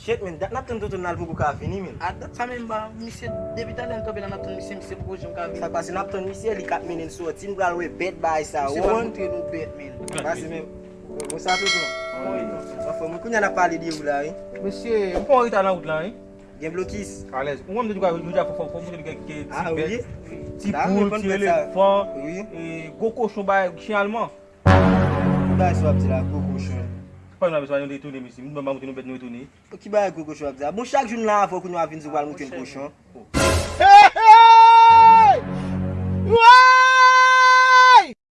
Chet men, dat nap ton toutou nan mou ka fini men. A dat sa men ba, misye debi talen tobe nan napten misye, misye pou jom ka fini. Sa pase nap ton misye li kat men en soti, nou we bet bay sa won. Misye pa moutre nou bet men. Pasi men, mou sa toutou. Mwen koun yana pale di ou la eh? e? Monsye, mwen pou an rita nan out lan e? Eh? Gen blokis? Alez, mwen mwen di kwa jou ja fò fò fò mwen di gen ki ah, ti bet, ti poul, ti elefant, e, go koshon bay, kishin alman. Mwen bay sou ap ti la go koshon. Pwa nan beswa yon retoune misi, mwen mwen mwen nou bet nou retoune. Ki ba yon koko chou apza? Bon chak joun la avok ou nou avin zou wal mouti yon koshon.